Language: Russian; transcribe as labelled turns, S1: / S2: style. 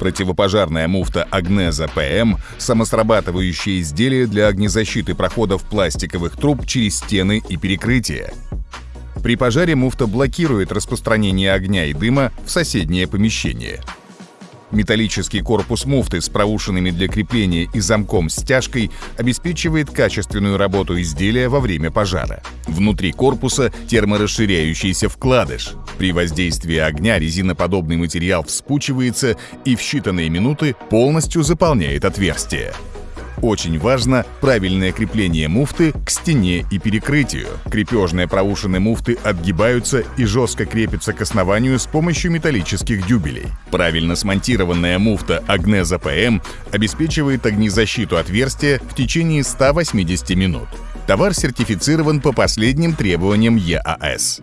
S1: Противопожарная муфта Агнеза ПМ – самосрабатывающее изделие для огнезащиты проходов пластиковых труб через стены и перекрытия. При пожаре муфта блокирует распространение огня и дыма в соседнее помещение. Металлический корпус муфты с проушинами для крепления и замком стяжкой обеспечивает качественную работу изделия во время пожара. Внутри корпуса терморасширяющийся вкладыш. При воздействии огня резиноподобный материал вспучивается и в считанные минуты полностью заполняет отверстие. Очень важно правильное крепление муфты к стене и перекрытию. Крепежные проушины муфты отгибаются и жестко крепятся к основанию с помощью металлических дюбелей. Правильно смонтированная муфта Агнеза ПМ обеспечивает огнезащиту отверстия в течение 180 минут. Товар сертифицирован по последним требованиям ЕАС.